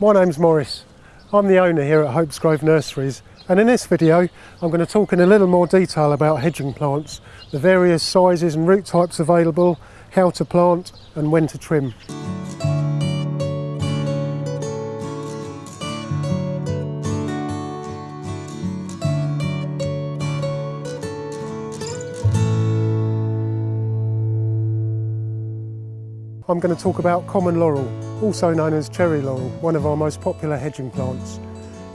My name's Maurice. I'm the owner here at Hopes Grove Nurseries and in this video I'm going to talk in a little more detail about hedging plants, the various sizes and root types available, how to plant and when to trim. I'm going to talk about common laurel, also known as cherry laurel, one of our most popular hedging plants.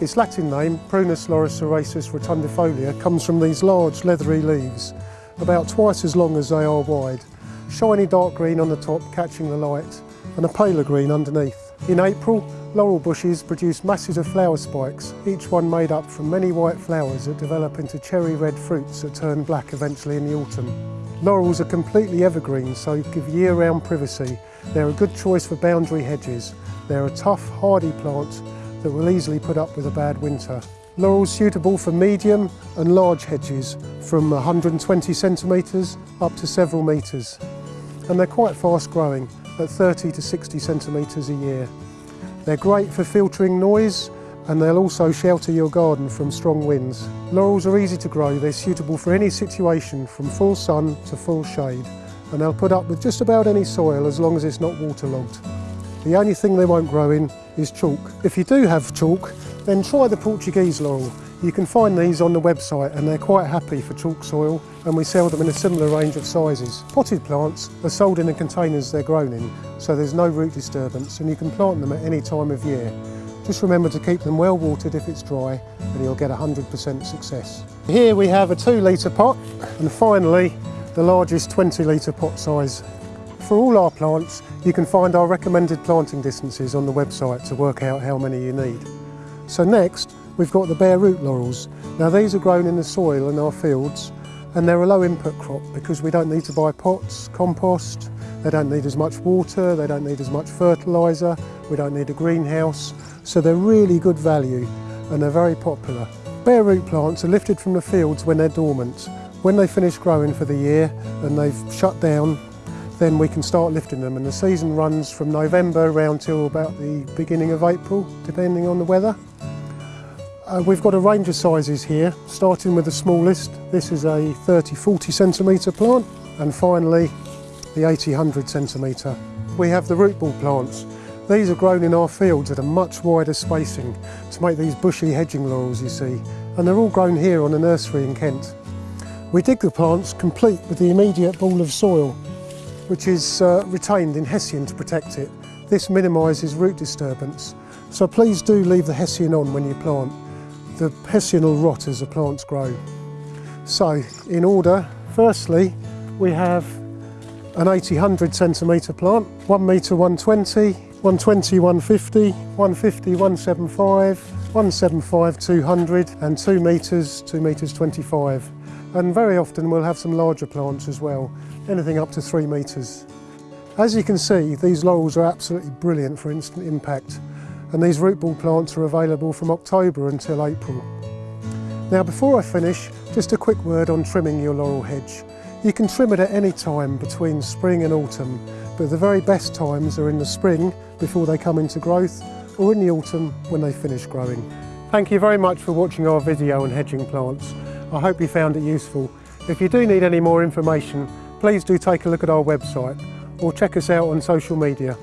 Its Latin name, Prunus laurocerasus rotundifolia, comes from these large leathery leaves, about twice as long as they are wide, shiny dark green on the top catching the light, and a paler green underneath. In April, laurel bushes produce masses of flower spikes, each one made up from many white flowers that develop into cherry red fruits that turn black eventually in the autumn. Laurels are completely evergreen, so give year-round privacy. They're a good choice for boundary hedges. They're a tough, hardy plant that will easily put up with a bad winter. Laurels suitable for medium and large hedges from 120 centimetres up to several metres. And they're quite fast growing at 30 to 60 centimetres a year. They're great for filtering noise and they'll also shelter your garden from strong winds. Laurels are easy to grow, they're suitable for any situation from full sun to full shade and they'll put up with just about any soil as long as it's not waterlogged. The only thing they won't grow in is chalk. If you do have chalk, then try the Portuguese laurel. You can find these on the website and they're quite happy for chalk soil and we sell them in a similar range of sizes. Potted plants are sold in the containers they're grown in, so there's no root disturbance and you can plant them at any time of year. Just remember to keep them well watered if it's dry and you'll get 100% success. Here we have a 2 litre pot and finally the largest 20 litre pot size. For all our plants you can find our recommended planting distances on the website to work out how many you need. So next we've got the bare root laurels. Now these are grown in the soil in our fields and they're a low input crop because we don't need to buy pots, compost, they don't need as much water, they don't need as much fertiliser, we don't need a greenhouse so they're really good value and they're very popular. Bare root plants are lifted from the fields when they're dormant. When they finish growing for the year and they've shut down, then we can start lifting them and the season runs from November around till about the beginning of April, depending on the weather. Uh, we've got a range of sizes here, starting with the smallest. This is a 30-40 centimetre plant and finally the 80-100 centimetre. We have the root ball plants. These are grown in our fields at a much wider spacing to make these bushy hedging laurels you see, and they're all grown here on a nursery in Kent. We dig the plants complete with the immediate ball of soil, which is uh, retained in hessian to protect it. This minimises root disturbance, so please do leave the hessian on when you plant. The hessian will rot as the plants grow. So, in order, firstly, we have an 80-100 centimetre plant, 1 metre 120, 120, 150, 150, 175, 175, 200 and 2 metres, 2 metres 25. And very often we'll have some larger plants as well, anything up to 3 metres. As you can see, these laurels are absolutely brilliant for instant impact and these root ball plants are available from October until April. Now before I finish, just a quick word on trimming your laurel hedge. You can trim it at any time between spring and autumn but the very best times are in the spring before they come into growth or in the autumn when they finish growing. Thank you very much for watching our video on hedging plants. I hope you found it useful. If you do need any more information, please do take a look at our website or check us out on social media.